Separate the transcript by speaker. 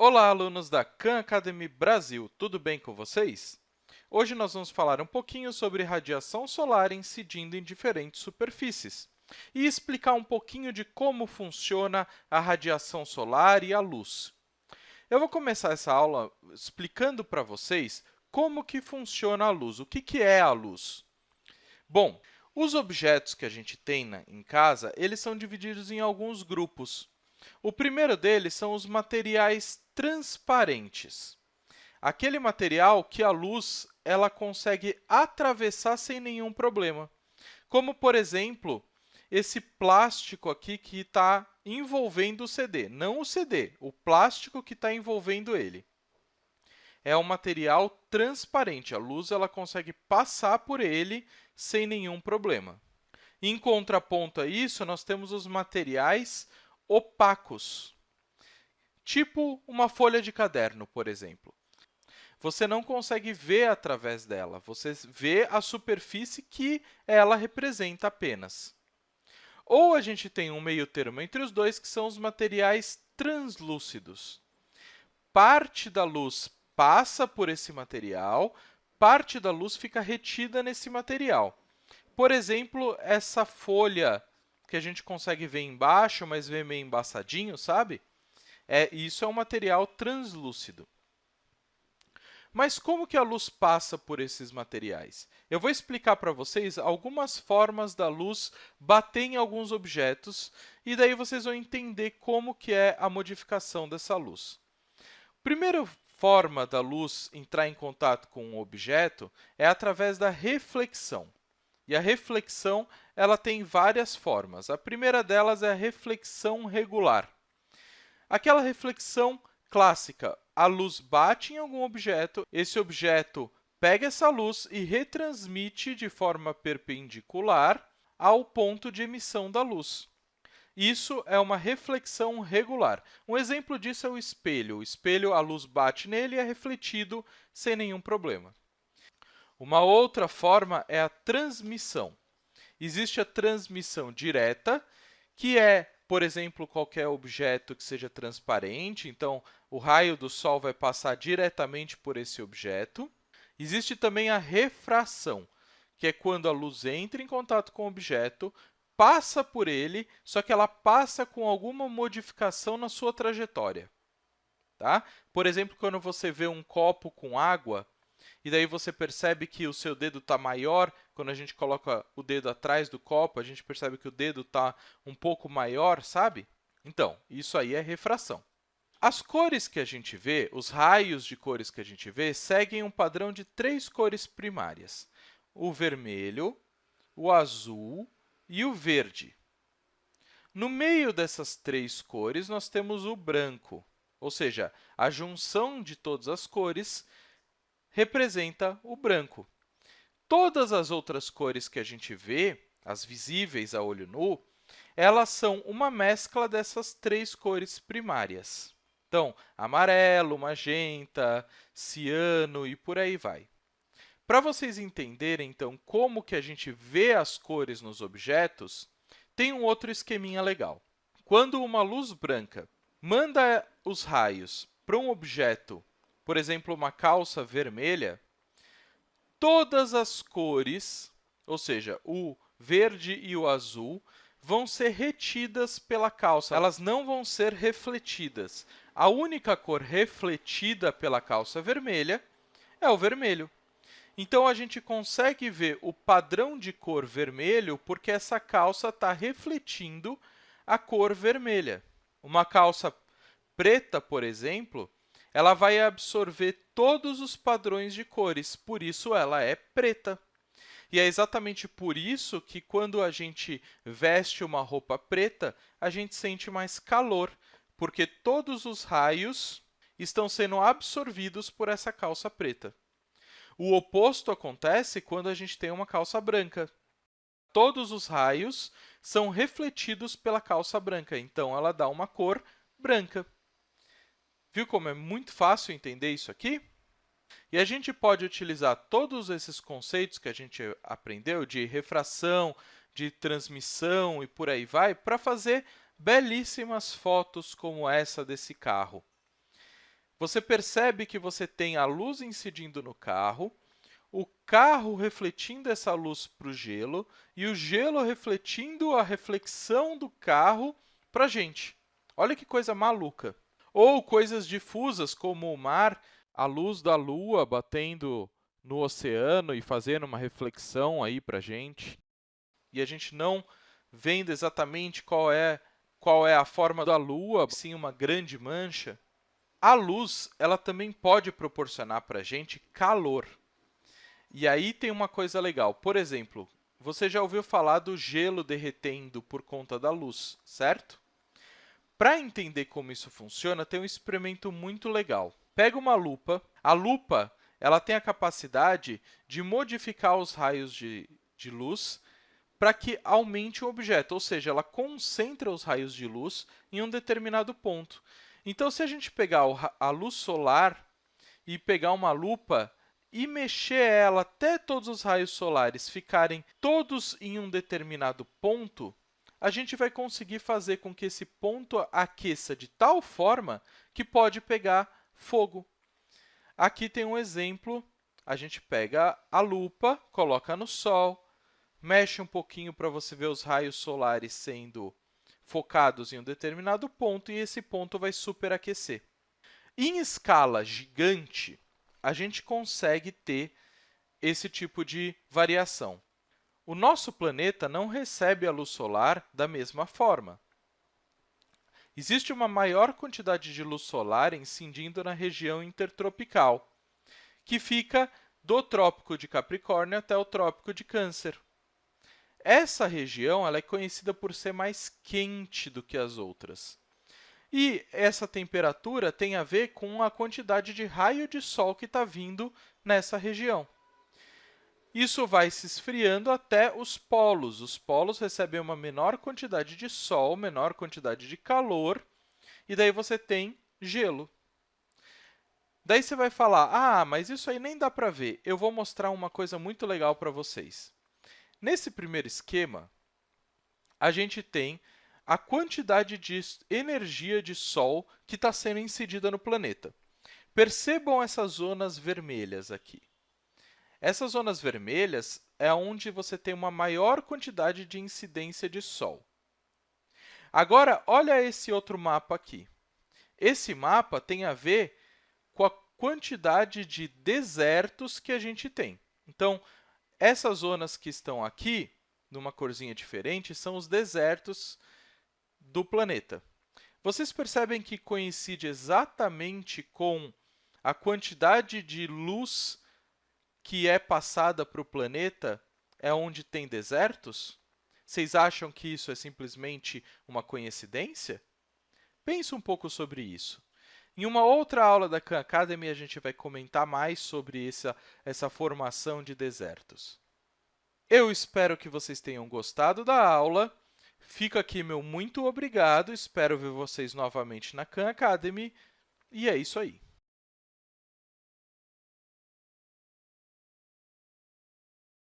Speaker 1: Olá, alunos da Khan Academy Brasil! Tudo bem com vocês? Hoje nós vamos falar um pouquinho sobre radiação solar incidindo em diferentes superfícies e explicar um pouquinho de como funciona a radiação solar e a luz. Eu vou começar essa aula explicando para vocês como que funciona a luz, o que, que é a luz. Bom, os objetos que a gente tem em casa, eles são divididos em alguns grupos. O primeiro deles são os materiais transparentes. Aquele material que a luz ela consegue atravessar sem nenhum problema. Como, por exemplo, esse plástico aqui que está envolvendo o CD. Não o CD, o plástico que está envolvendo ele. É um material transparente. A luz ela consegue passar por ele sem nenhum problema. Em contraponto a isso, nós temos os materiais opacos, tipo uma folha de caderno, por exemplo. Você não consegue ver através dela, você vê a superfície que ela representa apenas. Ou a gente tem um meio termo entre os dois, que são os materiais translúcidos. Parte da luz passa por esse material, parte da luz fica retida nesse material. Por exemplo, essa folha que a gente consegue ver embaixo, mas vê meio embaçadinho, sabe? É, isso é um material translúcido. Mas como que a luz passa por esses materiais? Eu vou explicar para vocês algumas formas da luz bater em alguns objetos e daí vocês vão entender como que é a modificação dessa luz. Primeira forma da luz entrar em contato com um objeto é através da reflexão. E a reflexão ela tem várias formas. A primeira delas é a reflexão regular. Aquela reflexão clássica, a luz bate em algum objeto, esse objeto pega essa luz e retransmite de forma perpendicular ao ponto de emissão da luz. Isso é uma reflexão regular. Um exemplo disso é o espelho. O espelho, a luz bate nele e é refletido sem nenhum problema. Uma outra forma é a transmissão. Existe a transmissão direta, que é, por exemplo, qualquer objeto que seja transparente, então o raio do Sol vai passar diretamente por esse objeto. Existe também a refração, que é quando a luz entra em contato com o objeto, passa por ele, só que ela passa com alguma modificação na sua trajetória. Tá? Por exemplo, quando você vê um copo com água, e daí você percebe que o seu dedo está maior. Quando a gente coloca o dedo atrás do copo, a gente percebe que o dedo está um pouco maior, sabe? Então, isso aí é refração. As cores que a gente vê, os raios de cores que a gente vê, seguem um padrão de três cores primárias, o vermelho, o azul e o verde. No meio dessas três cores, nós temos o branco, ou seja, a junção de todas as cores representa o branco. Todas as outras cores que a gente vê, as visíveis a olho nu, elas são uma mescla dessas três cores primárias. Então, amarelo, magenta, ciano e por aí vai. Para vocês entenderem, então, como que a gente vê as cores nos objetos, tem um outro esqueminha legal. Quando uma luz branca manda os raios para um objeto por exemplo, uma calça vermelha, todas as cores, ou seja, o verde e o azul, vão ser retidas pela calça, elas não vão ser refletidas. A única cor refletida pela calça vermelha é o vermelho. Então, a gente consegue ver o padrão de cor vermelho porque essa calça está refletindo a cor vermelha. Uma calça preta, por exemplo, ela vai absorver todos os padrões de cores, por isso ela é preta. E é exatamente por isso que, quando a gente veste uma roupa preta, a gente sente mais calor, porque todos os raios estão sendo absorvidos por essa calça preta. O oposto acontece quando a gente tem uma calça branca. Todos os raios são refletidos pela calça branca, então ela dá uma cor branca. Viu como é muito fácil entender isso aqui? E a gente pode utilizar todos esses conceitos que a gente aprendeu de refração, de transmissão e por aí vai, para fazer belíssimas fotos como essa desse carro. Você percebe que você tem a luz incidindo no carro, o carro refletindo essa luz para o gelo e o gelo refletindo a reflexão do carro para a gente. Olha que coisa maluca! Ou coisas difusas, como o mar, a luz da lua batendo no oceano e fazendo uma reflexão aí para a gente. E a gente não vendo exatamente qual é, qual é a forma da lua, sim uma grande mancha. A luz ela também pode proporcionar para a gente calor. E aí tem uma coisa legal. Por exemplo, você já ouviu falar do gelo derretendo por conta da luz, certo? Para entender como isso funciona, tem um experimento muito legal. Pega uma lupa. A lupa ela tem a capacidade de modificar os raios de, de luz para que aumente o objeto, ou seja, ela concentra os raios de luz em um determinado ponto. Então, se a gente pegar a luz solar e pegar uma lupa e mexer ela até todos os raios solares ficarem todos em um determinado ponto, a gente vai conseguir fazer com que esse ponto aqueça de tal forma que pode pegar fogo. Aqui tem um exemplo, a gente pega a lupa, coloca no Sol, mexe um pouquinho para você ver os raios solares sendo focados em um determinado ponto, e esse ponto vai superaquecer. Em escala gigante, a gente consegue ter esse tipo de variação. O nosso planeta não recebe a luz solar da mesma forma. Existe uma maior quantidade de luz solar incidindo na região intertropical, que fica do Trópico de Capricórnio até o Trópico de Câncer. Essa região é conhecida por ser mais quente do que as outras. E essa temperatura tem a ver com a quantidade de raio de sol que está vindo nessa região. Isso vai se esfriando até os polos. Os polos recebem uma menor quantidade de sol, menor quantidade de calor, e daí você tem gelo. Daí você vai falar, ah, mas isso aí nem dá para ver. Eu vou mostrar uma coisa muito legal para vocês. Nesse primeiro esquema, a gente tem a quantidade de energia de Sol que está sendo incidida no planeta. Percebam essas zonas vermelhas aqui. Essas zonas vermelhas é onde você tem uma maior quantidade de incidência de Sol. Agora, olha esse outro mapa aqui. Esse mapa tem a ver com a quantidade de desertos que a gente tem. Então, essas zonas que estão aqui, numa corzinha diferente, são os desertos do planeta. Vocês percebem que coincide exatamente com a quantidade de luz que é passada para o planeta é onde tem desertos? Vocês acham que isso é simplesmente uma coincidência? Pense um pouco sobre isso. Em uma outra aula da Khan Academy, a gente vai comentar mais sobre essa, essa formação de desertos. Eu espero que vocês tenham gostado da aula. Fica aqui meu muito obrigado. Espero ver vocês novamente na Khan Academy. E é isso aí.